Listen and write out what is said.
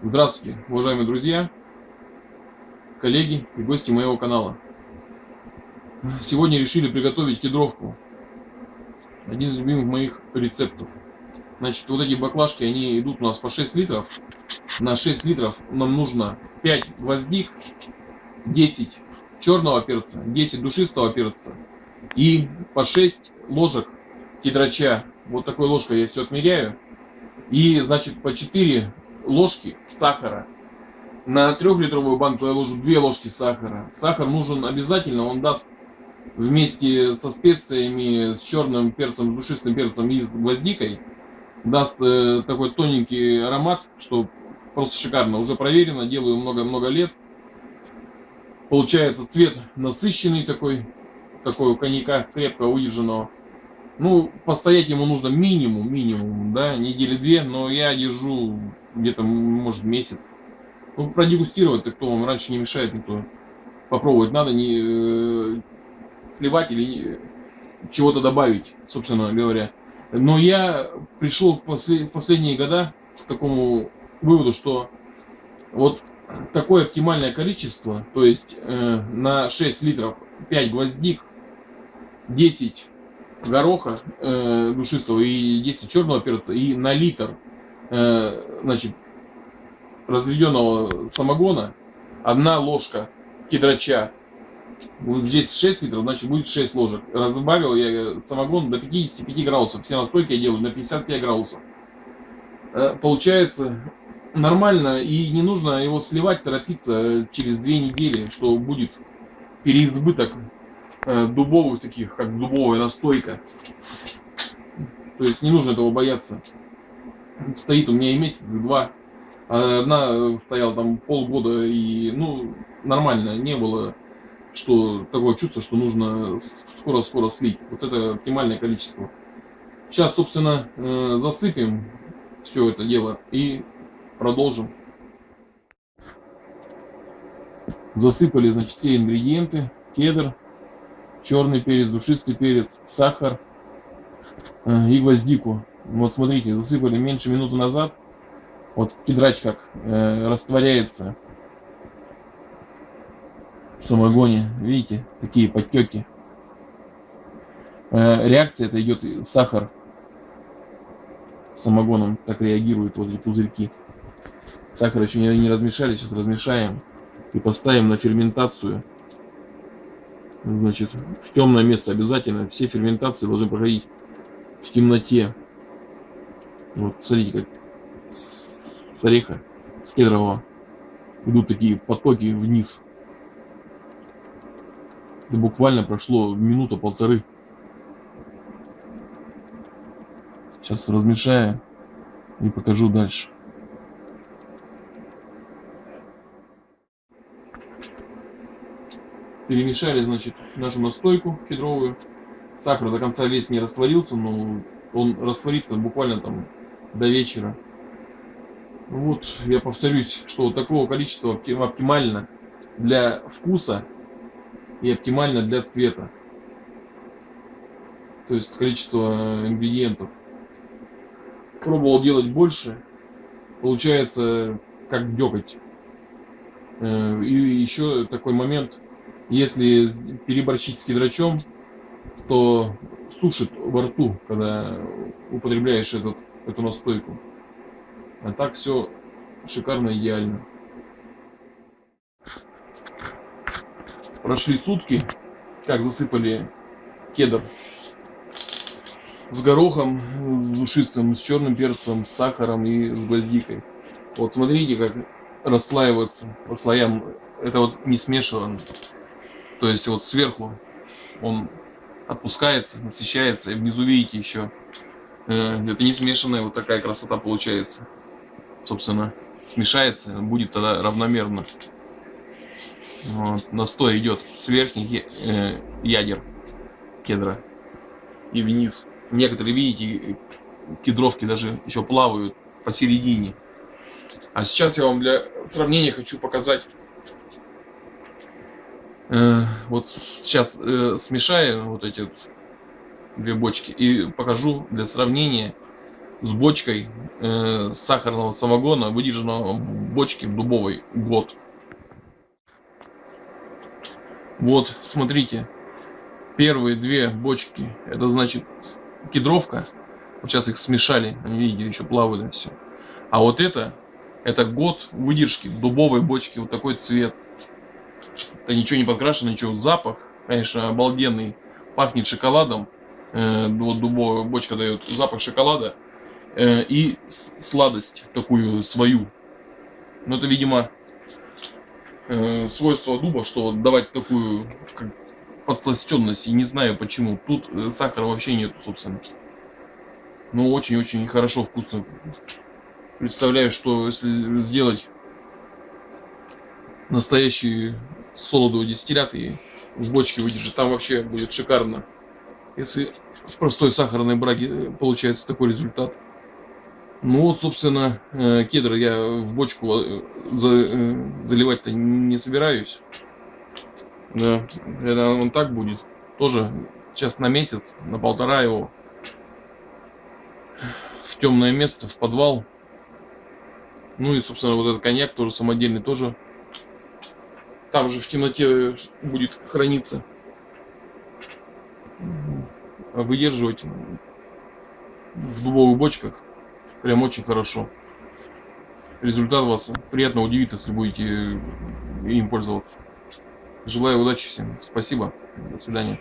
Здравствуйте, уважаемые друзья, коллеги и гости моего канала. Сегодня решили приготовить кедровку. Один из любимых моих рецептов. Значит, вот эти баклажки, они идут у нас по 6 литров. На 6 литров нам нужно 5 гвоздик, 10 черного перца, 10 душистого перца и по 6 ложек кедрача. Вот такой ложкой я все отмеряю. И, значит, по 4 ложки сахара. На трехлитровую банку я ложу 2 ложки сахара. Сахар нужен обязательно, он даст вместе со специями, с черным перцем, с душистым перцем и с гвоздикой, даст э, такой тоненький аромат, что просто шикарно. Уже проверено, делаю много-много лет. Получается цвет насыщенный такой, такой у коньяка крепко удержанного. Ну, постоять ему нужно минимум, минимум, да, недели две, но я держу где-то, может, месяц. Ну, продегустировать, так кто вам раньше не мешает никто. Попробовать надо не э, сливать или чего-то добавить, собственно говоря. Но я пришел в, послед, в последние года к такому выводу, что вот такое оптимальное количество, то есть э, на 6 литров 5 гвоздик, 10 гороха э, душистого и 10 черного перца, и на литр э, значит, разведенного самогона одна ложка кедрача. Вот здесь 6 литров, значит будет 6 ложек. Разбавил я самогон до 55 градусов. Все настойки я делаю на 55 градусов. Э, получается нормально и не нужно его сливать, торопиться через 2 недели, что будет переизбыток Э, дубовых таких, как дубовая настойка. То есть не нужно этого бояться. Стоит у меня и месяц, и два. Одна стояла там полгода, и ну нормально, не было что такое чувство, что нужно скоро-скоро слить. Вот это оптимальное количество. Сейчас, собственно, э, засыпем все это дело и продолжим. Засыпали, значит, все ингредиенты. Кедр, черный перец, душистый перец, сахар э, и гвоздику. Вот смотрите, засыпали меньше минуты назад. Вот кедрач как э, растворяется в самогоне. Видите, такие подтеки. Э, реакция это идет сахар с самогоном. Так реагирует вот эти пузырьки. Сахар еще не, не размешали, сейчас размешаем и поставим на ферментацию значит, в темное место обязательно. Все ферментации должны проходить в темноте. Вот, смотрите, как с ореха, с кедрового идут такие потоки вниз. Это буквально прошло минута-полторы. Сейчас размешаю и покажу дальше. перемешали, значит, нашу настойку кедровую. Сахар до конца весь не растворился, но он растворится буквально там до вечера. Вот, я повторюсь, что вот такого количества оптимально для вкуса и оптимально для цвета. То есть количество ингредиентов. Пробовал делать больше. Получается как деготь. Э, и еще такой момент если переборщить с кедрачом, то сушит во рту, когда употребляешь этот, эту настойку. А так все шикарно, идеально. Прошли сутки, как засыпали кедр с горохом, с душистым, с черным перцем, с сахаром и с гвоздикой. Вот смотрите, как расслаивается по слоям. Это вот не смешивано. То есть вот сверху он опускается, насыщается, и внизу видите еще, это не смешанная, вот такая красота получается. Собственно, смешается, будет тогда равномерно. Вот, настой идет с верхних э, ядер кедра и вниз. Некоторые, видите, кедровки даже еще плавают посередине. А сейчас я вам для сравнения хочу показать Э, вот сейчас э, смешаю вот эти две бочки и покажу для сравнения с бочкой э, сахарного самогона, выдержанного в бочке в дубовой год. Вот, смотрите, первые две бочки, это значит кедровка. Вот сейчас их смешали, видите, еще плавают все. А вот это, это год выдержки дубовой бочке, вот такой цвет. Это ничего не подкрашено, ничего. Запах, конечно, обалденный. Пахнет шоколадом. Э, вот дубовая бочка дает запах шоколада. Э, и сладость такую свою. Но это, видимо, э, свойство дуба, что вот давать такую как, подсластенность. И не знаю почему. Тут сахара вообще нету, собственно. Но очень-очень хорошо, вкусно. Представляю, что если сделать настоящий солодовый дистиллят и в бочке выдержит, там вообще будет шикарно. Если с простой сахарной браги э, получается такой результат. Ну вот, собственно, э, кедр я в бочку э, заливать-то не собираюсь. Да, это он так будет. Тоже сейчас на месяц, на полтора его в темное место, в подвал. Ну и, собственно, вот этот коньяк тоже самодельный, тоже там же в темноте будет храниться. Выдерживать в дубовых бочках прям очень хорошо. Результат вас приятно удивит, если будете им пользоваться. Желаю удачи всем. Спасибо. До свидания.